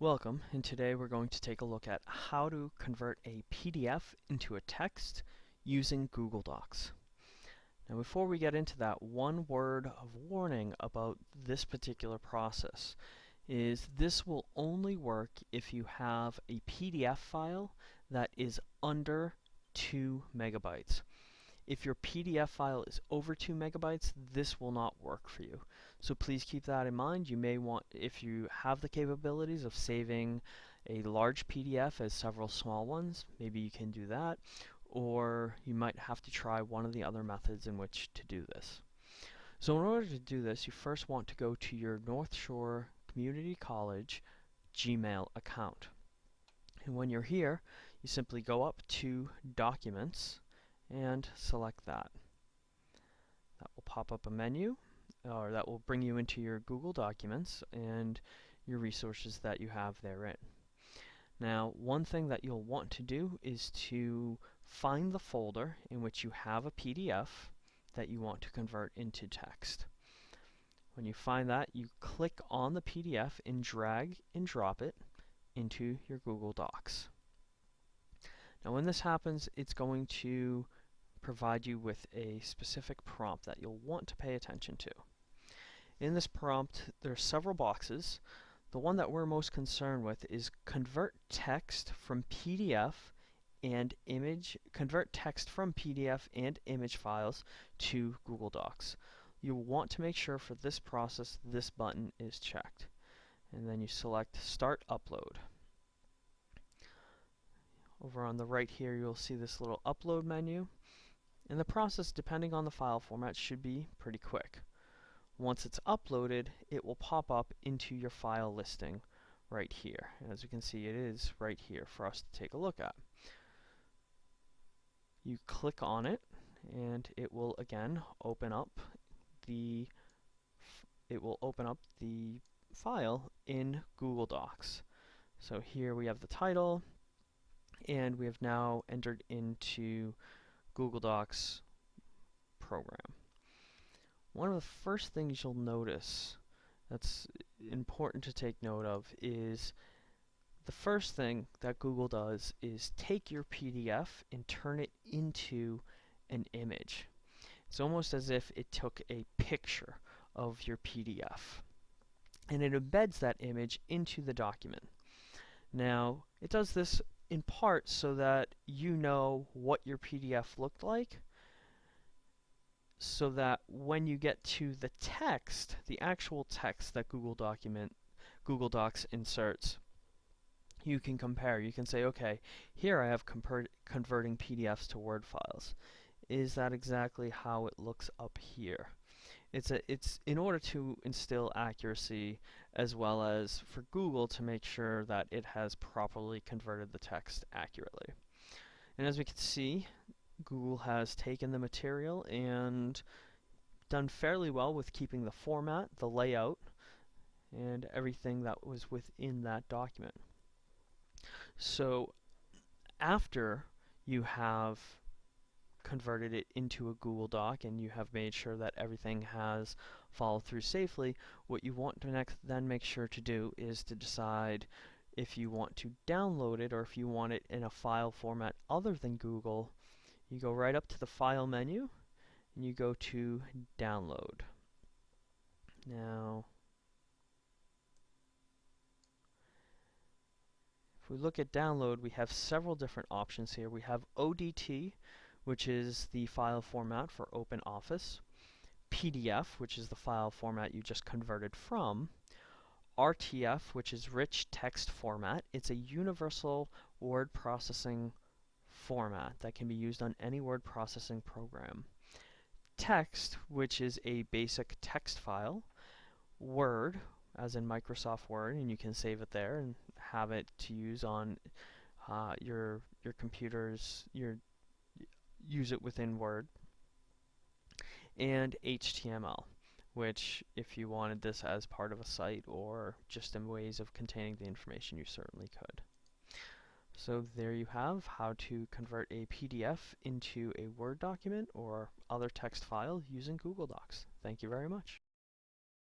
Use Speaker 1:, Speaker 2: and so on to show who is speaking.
Speaker 1: Welcome, and today we're going to take a look at how to convert a PDF into a text using Google Docs. Now before we get into that, one word of warning about this particular process is this will only work if you have a PDF file that is under 2 megabytes. If your PDF file is over 2 megabytes, this will not work for you. So please keep that in mind. You may want, if you have the capabilities of saving a large PDF as several small ones, maybe you can do that. Or you might have to try one of the other methods in which to do this. So in order to do this, you first want to go to your North Shore Community College Gmail account. And when you're here, you simply go up to Documents, and select that. That will pop up a menu, or that will bring you into your Google Documents and your resources that you have therein. Now, one thing that you'll want to do is to find the folder in which you have a PDF that you want to convert into text. When you find that, you click on the PDF and drag and drop it into your Google Docs. Now when this happens, it's going to provide you with a specific prompt that you'll want to pay attention to. In this prompt, there are several boxes. The one that we're most concerned with is convert text from PDF and image, convert text from PDF and image files to Google Docs. You'll want to make sure for this process this button is checked. And then you select Start Upload. Over on the right here you'll see this little upload menu. And the process, depending on the file format, should be pretty quick. Once it's uploaded, it will pop up into your file listing right here. And As you can see, it is right here for us to take a look at. You click on it, and it will again open up the it will open up the file in Google Docs. So here we have the title, and we have now entered into Google Docs program. One of the first things you'll notice that's important to take note of is the first thing that Google does is take your PDF and turn it into an image. It's almost as if it took a picture of your PDF and it embeds that image into the document. Now, it does this in part so that you know what your PDF looked like so that when you get to the text, the actual text that Google document Google Docs inserts, you can compare. You can say, okay, here I have converting PDFs to Word files. Is that exactly how it looks up here? It's a it's in order to instill accuracy as well as for Google to make sure that it has properly converted the text accurately. And as we can see, Google has taken the material and done fairly well with keeping the format, the layout, and everything that was within that document. So after you have converted it into a Google Doc and you have made sure that everything has followed through safely, what you want to next then make sure to do is to decide if you want to download it or if you want it in a file format other than Google. You go right up to the File menu and you go to Download. Now, if we look at download, we have several different options here. We have ODT, which is the file format for OpenOffice, PDF, which is the file format you just converted from, RTF, which is rich text format. It's a universal word processing format that can be used on any word processing program. Text, which is a basic text file. Word, as in Microsoft Word, and you can save it there and have it to use on uh, your your computers, your use it within Word, and HTML, which if you wanted this as part of a site or just in ways of containing the information, you certainly could. So there you have how to convert a PDF into a Word document or other text file using Google Docs. Thank you very much.